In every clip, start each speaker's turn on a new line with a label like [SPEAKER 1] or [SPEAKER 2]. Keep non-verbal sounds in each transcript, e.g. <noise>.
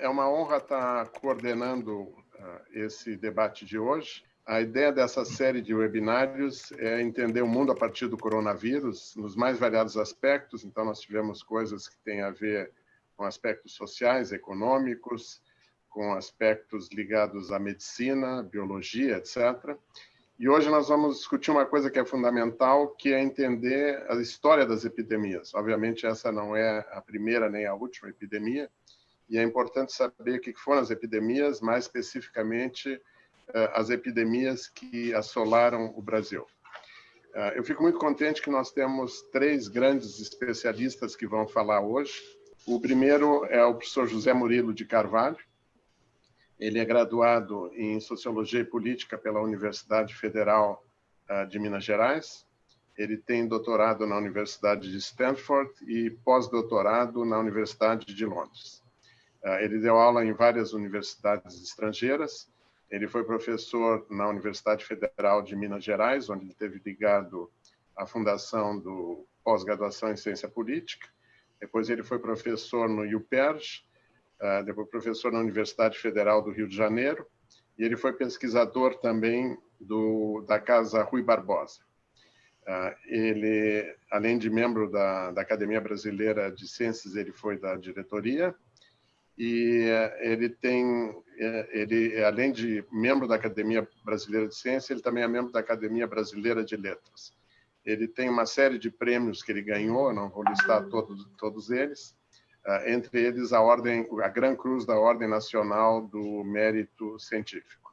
[SPEAKER 1] É uma honra estar coordenando esse debate de hoje. A ideia dessa série de webinários é entender o mundo a partir do coronavírus, nos mais variados aspectos. Então, nós tivemos coisas que têm a ver com aspectos sociais, econômicos, com aspectos ligados à medicina, biologia, etc. E hoje nós vamos discutir uma coisa que é fundamental, que é entender a história das epidemias. Obviamente, essa não é a primeira nem a última epidemia, e é importante saber o que foram as epidemias, mais especificamente eh, as epidemias que assolaram o Brasil. Eh, eu fico muito contente que nós temos três grandes especialistas que vão falar hoje. O primeiro é o professor José Murilo de Carvalho. Ele é graduado em Sociologia e Política pela Universidade Federal eh, de Minas Gerais. Ele tem doutorado na Universidade de Stanford e pós-doutorado na Universidade de Londres. Ele deu aula em várias universidades estrangeiras ele foi professor na Universidade Federal de Minas Gerais, onde ele teve ligado à fundação do pós-graduação em ciência política. Depois ele foi professor no UPERJ, ah, depois professor na Universidade Federal do Rio de Janeiro, e ele foi pesquisador também do, da Casa Rui Barbosa. Ah, ele, além de membro da, da Academia Brasileira de Ciências, ele foi da diretoria, e eh, ele tem, eh, ele além de membro da Academia Brasileira de Ciência, ele também é membro da Academia Brasileira de Letras. Ele tem uma série de prêmios que ele ganhou, não vou listar todos, todos eles, eh, entre eles a ordem, a Gran Cruz da Ordem Nacional do Mérito Científico.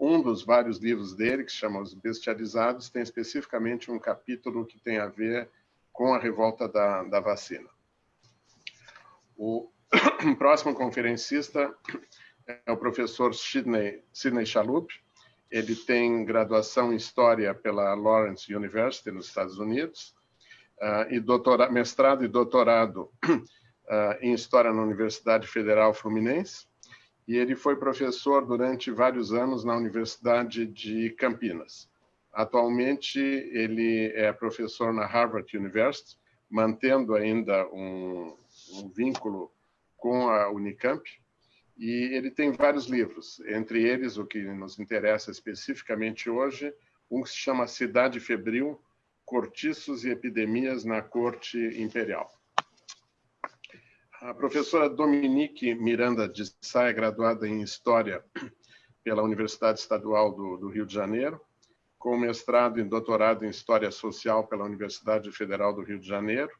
[SPEAKER 1] Um dos vários livros dele, que se chama Os Bestializados, tem especificamente um capítulo que tem a ver com a revolta da, da vacina. O <coughs> próximo conferencista é o professor Sidney, Sidney Chalup. Ele tem graduação em História pela Lawrence University, nos Estados Unidos, uh, e doutora, mestrado e doutorado uh, <coughs> em História na Universidade Federal Fluminense. E ele foi professor durante vários anos na Universidade de Campinas. Atualmente, ele é professor na Harvard University, mantendo ainda um, um vínculo com a Unicamp, e ele tem vários livros, entre eles o que nos interessa especificamente hoje, um que se chama Cidade Febril, Cortiços e Epidemias na Corte Imperial. A professora Dominique Miranda de Sá é graduada em História pela Universidade Estadual do, do Rio de Janeiro, com mestrado e doutorado em História Social pela Universidade Federal do Rio de Janeiro,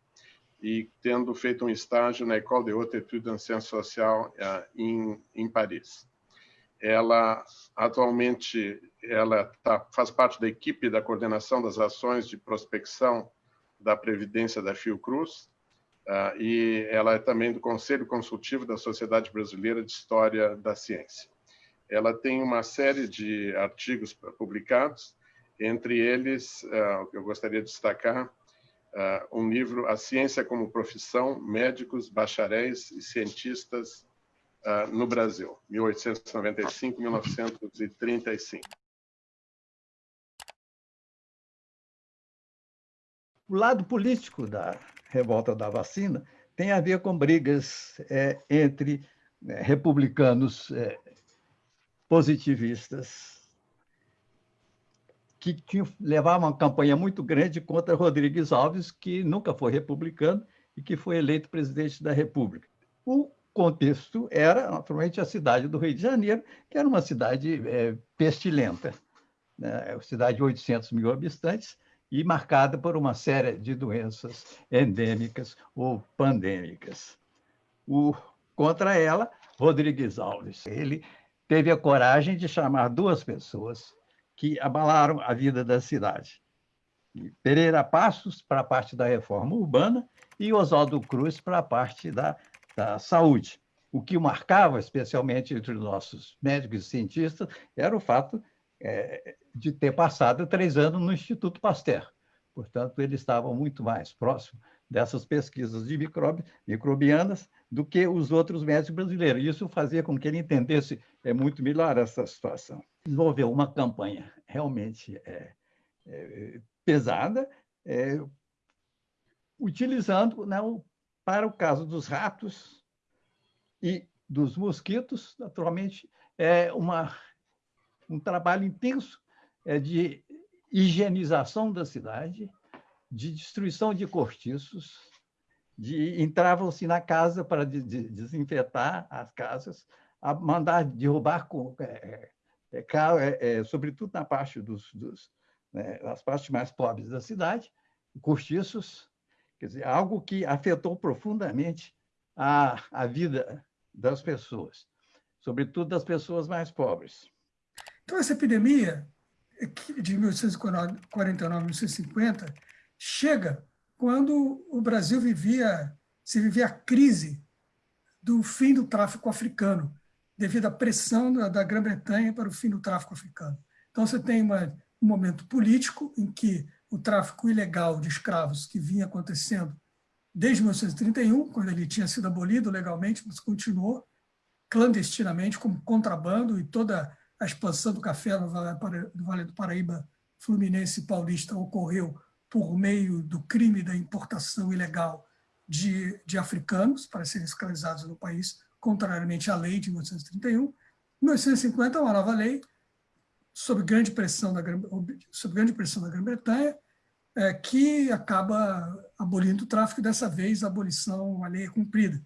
[SPEAKER 1] e tendo feito um estágio na École de Haute Étude en Sciences Sociales uh, em, em Paris. Ela atualmente ela tá, faz parte da equipe da coordenação das ações de prospecção da Previdência da Fiocruz uh, e ela é também do Conselho Consultivo da Sociedade Brasileira de História da Ciência. Ela tem uma série de artigos publicados, entre eles, uh, eu gostaria de destacar uh, um livro, A Ciência como Profissão, Médicos, Bacharéis e Cientistas uh, no Brasil, 1895-1935.
[SPEAKER 2] O lado político da revolta da vacina tem a ver com brigas é, entre é, republicanos é, positivistas que tinha, levava uma campanha muito grande contra Rodrigues Alves, que nunca foi republicano e que foi eleito presidente da República. O contexto era, naturalmente, a cidade do Rio de Janeiro, que era uma cidade é, pestilenta, né? É cidade de 800 mil habitantes e marcada por uma série de doenças endêmicas ou pandêmicas. O, contra ela, Rodrigues Alves. Ele teve a coragem de chamar duas pessoas que abalaram a vida da cidade. Pereira Passos para a parte da reforma urbana e Oswaldo Cruz para a parte da, da saúde. O que marcava, especialmente entre os nossos médicos e cientistas, era o fato é, de ter passado três anos no Instituto Pasteur. Portanto, eles estavam muito mais próximos dessas pesquisas de microbianas do que os outros médicos brasileiros. Isso fazia com que ele entendesse é, muito melhor essa situação desenvolveu uma campanha realmente é, é, pesada, é, utilizando, né, para o caso dos ratos, e dos mosquitos, naturalmente, é uma, um trabalho intenso é, de higienização da cidade, de destruição de cortiços, de entravam-se na casa para de, de, desinfetar as casas, a mandar derrubar, com, é, é, é, é, sobretudo na parte dos, dos né, partes mais pobres da cidade, cortiços, quer dizer, algo que afetou profundamente a, a vida das pessoas, sobretudo das pessoas mais pobres.
[SPEAKER 3] Então, essa epidemia de 1849 1850 chega quando o Brasil vivia, se vivia a crise do fim do tráfico africano, devido à pressão da, Grã-Bretanha para o fim do tráfico africano. Então, você tem uma, um momento político em que o tráfico ilegal de escravos que vinha acontecendo desde 1931, quando ele tinha sido abolido legalmente, mas continuou clandestinamente como contrabando e toda a expansão do café no Vale do Paraíba Fluminense Paulista ocorreu por meio do crime da importação ilegal de, de africanos para serem escravizados no país, contrariamente à lei de 1931. Em 1950, uma nova lei, sob grande pressão da, sob grande pressão da Grã-Bretanha, é, que acaba abolindo o tráfico, dessa vez a abolição, a lei é cumprida.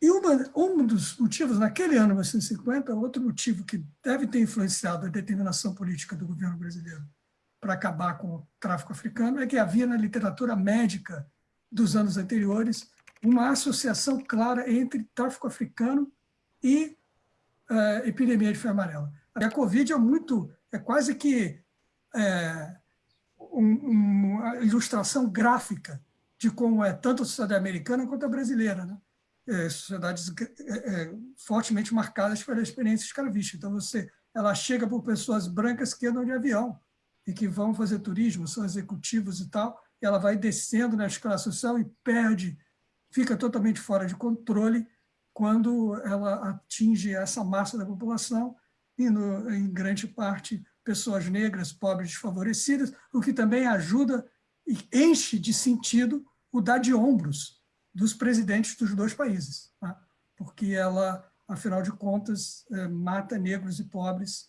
[SPEAKER 3] E uma, um dos motivos, naquele ano, 1950, outro motivo que deve ter influenciado a determinação política do governo brasileiro para acabar com o tráfico africano, é que havia na literatura médica dos anos anteriores uma associação clara entre tráfico africano e uh, epidemia de febre amarela. A Covid é muito, é quase que é, um, uma ilustração gráfica de como é tanto a sociedade americana quanto a brasileira. Né? É, sociedades é, fortemente marcadas pela experiência escravista. Então, você, ela chega por pessoas brancas que andam de avião e que vão fazer turismo, são executivos e tal, e ela vai descendo na escala social e perde, fica totalmente fora de controle quando ela atinge essa massa da população e, no, em grande parte, pessoas negras, pobres, desfavorecidas, o que também ajuda e enche de sentido o dar de ombros dos presidentes dos dois países, tá? porque ela, afinal de contas, é, mata negros e pobres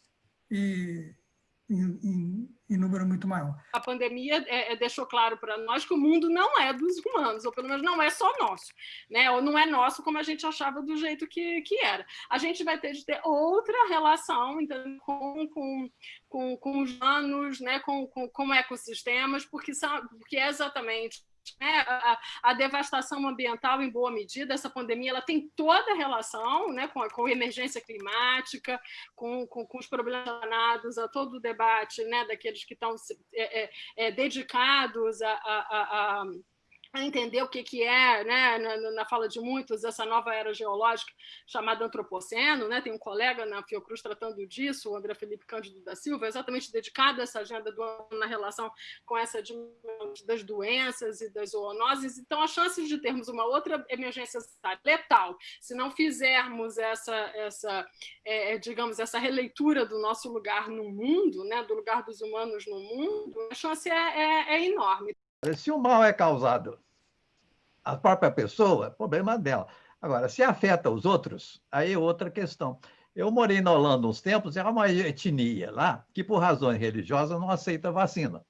[SPEAKER 3] e, em, em, em, número muito maior.
[SPEAKER 4] A pandemia é, é, deixou claro para nós que o mundo não é dos humanos, ou pelo menos não é só nosso, né? ou não é nosso como a gente achava do jeito que, que era. A gente vai ter de ter outra relação então, com, com, com, com os anos, né? com, com, com ecossistemas, porque, são, porque é exatamente né, a, a, devastação ambiental, em boa medida, essa pandemia ela tem toda a relação né, com, a, com a emergência climática, com, com, com os problemas relacionados a todo o debate né, daqueles que estão é, é, é, dedicados a, a, a entender o que, que é, né, na, na, fala de muitos, essa nova era geológica chamada antropoceno, né, tem um colega na Fiocruz tratando disso, o André Felipe Cândido da Silva, exatamente dedicado a essa agenda do na relação com essa das doenças e das zoonoses, então as chances de termos uma outra emergência letal, se não fizermos essa, essa é, é, digamos, essa releitura do nosso lugar no mundo, né, do lugar dos humanos no mundo, a chance é, é, é enorme.
[SPEAKER 2] Se o mal é causado a própria pessoa, é problema dela. Agora, se afeta os outros, aí é outra questão. Eu morei na Holanda uns tempos, e há uma etnia lá que, por razões religiosas, não aceita vacina.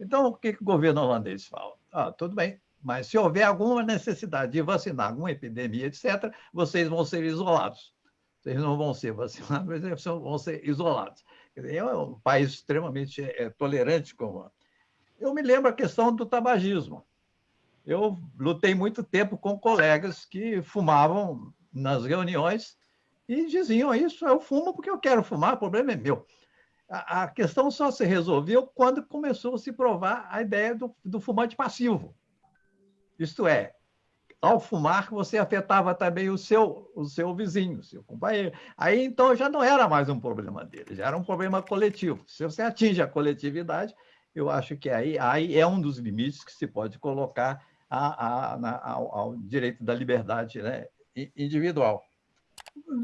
[SPEAKER 2] Então, o que, que o governo holandês fala? Ah, tudo bem, mas se houver alguma necessidade de vacinar, alguma epidemia, etc., vocês vão ser isolados. Vocês não vão ser vacinados, mas vão ser isolados. É um país extremamente é, tolerante como. Eu me lembro a questão do tabagismo eu lutei muito tempo com colegas que fumavam nas reuniões e diziam isso, eu fumo porque eu quero fumar, o problema é meu. A, a questão só se resolveu quando começou a se provar a ideia do, do fumante passivo. Isto é, ao fumar, você afetava também o seu, o seu vizinho, o seu companheiro. Aí, então, já não era mais um problema dele, já era um problema coletivo. Se você atinge a coletividade, eu acho que aí, aí é um dos limites que se pode colocar a, a, ao, ao, direito da liberdade né, individual.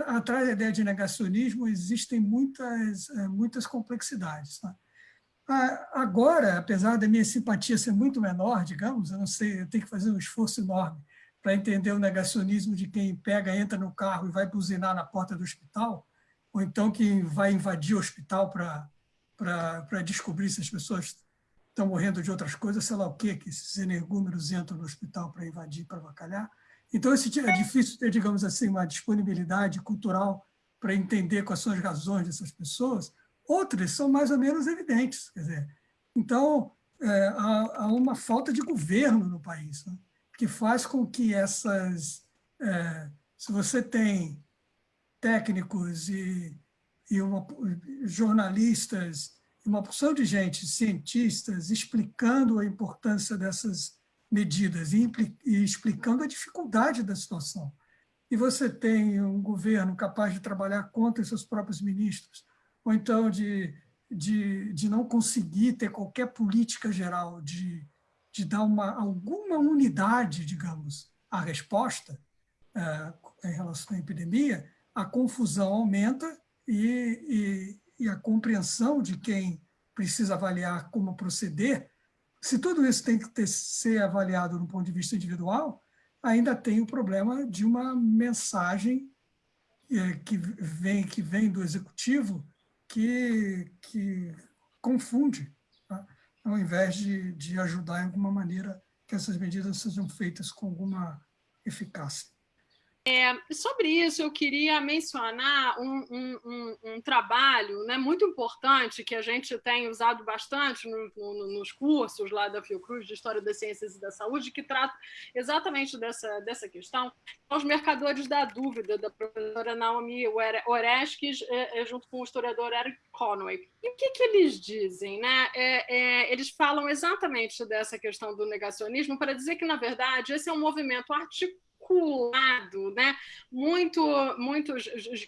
[SPEAKER 3] Atrás da ideia de negacionismo existem muitas, eh, muitas complexidades. Tá? Agora, apesar da minha simpatia ser muito menor, digamos, eu não sei, eu tenho que fazer um esforço enorme para entender o negacionismo de quem pega, entra no carro e vai buzinar na porta do hospital, ou então quem vai invadir o hospital para descobrir se as pessoas estão morrendo de outras coisas, sei lá o quê, que esses energúmeros entram no hospital para invadir, para avacalhar. Então, esse, é difícil ter, digamos assim, uma disponibilidade cultural para entender quais são as razões dessas pessoas. Outras são mais ou menos evidentes. Quer dizer, então, é, há, há, uma falta de governo no país, né? que faz com que essas... É, se você tem técnicos e, e uma, jornalistas, uma porção de gente, cientistas, explicando a importância dessas medidas e, e explicando a dificuldade da situação. E você tem um governo capaz de trabalhar contra seus próprios ministros, ou então de, de, de não conseguir ter qualquer política geral de, de dar uma, alguma unidade, digamos, à resposta é, em relação à epidemia, a confusão aumenta e, e, e a compreensão de quem precisa avaliar como proceder se tudo isso tem que ter, ser avaliado do ponto de vista individual, ainda tem o problema de uma mensagem é, que, vem, que vem do executivo que, que confunde, tá? ao invés de, de ajudar em alguma maneira que essas medidas sejam feitas com alguma eficácia.
[SPEAKER 4] É, sobre isso, eu queria mencionar um, um, um, um, trabalho né, muito importante que a gente tem usado bastante no, no, nos cursos lá da Fiocruz de História das Ciências e da Saúde, que trata exatamente dessa, dessa questão, os mercadores da dúvida, da professora Naomi Oreskes, é, é, junto com o historiador Eric Conway. E o que, que eles dizem? Né? É, é, eles falam exatamente dessa questão do negacionismo para dizer que, na verdade, esse é um movimento articulado articulado, né? muito, muito,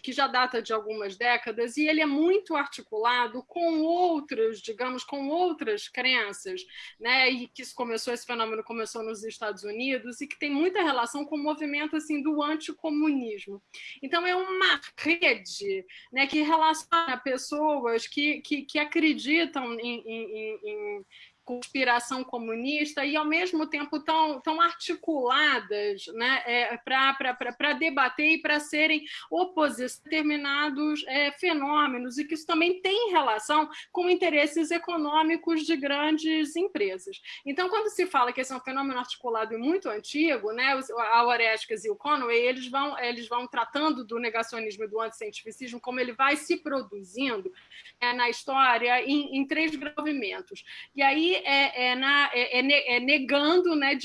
[SPEAKER 4] que já data de algumas décadas, e ele é muito articulado com outras, digamos, com outras crenças, né? e que isso começou, esse fenômeno começou nos Estados Unidos, e que tem muita relação com o movimento assim, do anticomunismo. Então, é uma rede né, que relaciona pessoas que, que, que acreditam em, em, em conspiração comunista e, ao mesmo tempo, tão, tão articuladas né, é, para debater e para serem oposição a determinados é, fenômenos, e que isso também tem relação com interesses econômicos de grandes empresas. Então, quando se fala que esse é um fenômeno articulado e muito antigo, né, a Orestes e o Conway, eles vão, eles vão tratando do negacionismo e do anticientificismo como ele vai se produzindo é, na história em, em três movimentos. E aí é, é, na, é, é, é negando, né,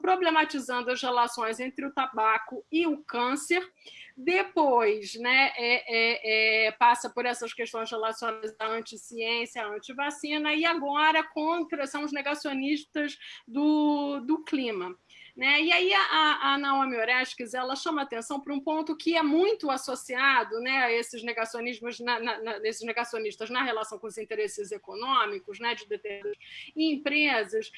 [SPEAKER 4] problematizando as relações entre o tabaco e o câncer. Depois, né, é, é, passa por essas questões relacionadas à anticiência, à antivacina, e agora contra são os negacionistas do, do clima. Né? E aí a, a Naomi Oreskes ela chama atenção para um ponto que é muito associado né, a esses negacionismos, na, na, esses negacionistas na relação com os interesses econômicos né, de determinadas empresas,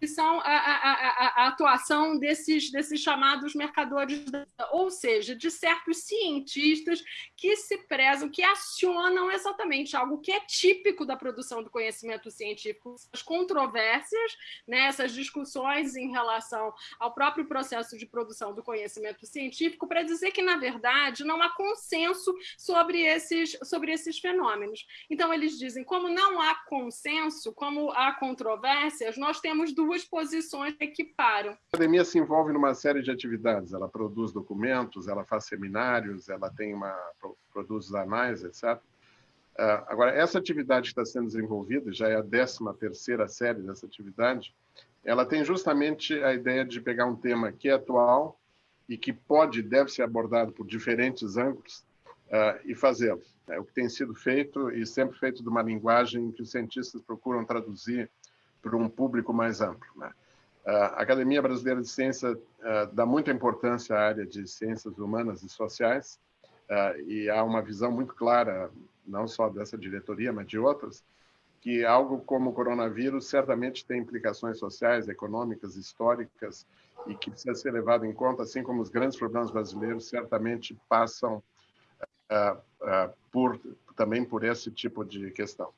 [SPEAKER 4] que são a, a, a, a, atuação desses, desses chamados mercadores, ou seja, de certos cientistas que se prezam, que acionam exatamente algo que é típico da produção do conhecimento científico, as controvérsias, né, essas discussões em relação ao próprio processo de produção do conhecimento científico, para dizer que, na verdade, não há consenso sobre esses, sobre esses fenômenos. Então, eles dizem, como não há consenso, como há controvérsias, nós temos duas posições que equiparam. A
[SPEAKER 1] academia se envolve numa série de atividades, ela produz documentos, ela faz seminários, ela tem uma produz anais, etc. Ah, agora, essa atividade que está sendo desenvolvida, já é a 13 terceira série dessa atividade, ela tem justamente a ideia de pegar um tema que é atual e que pode deve ser abordado por diferentes ângulos uh, e fazê-lo. É o que tem sido feito e sempre feito de uma linguagem que os cientistas procuram traduzir para um público mais amplo. Né? A Academia Brasileira de Ciência uh, dá muita importância à área de ciências humanas e sociais, uh, e há uma visão muito clara, não só dessa diretoria, mas de outras, que algo como o coronavírus certamente tem implicações sociais, econômicas, históricas, e que precisa ser levado em conta, assim como os grandes problemas brasileiros certamente passam uh, por, também por esse tipo de questão.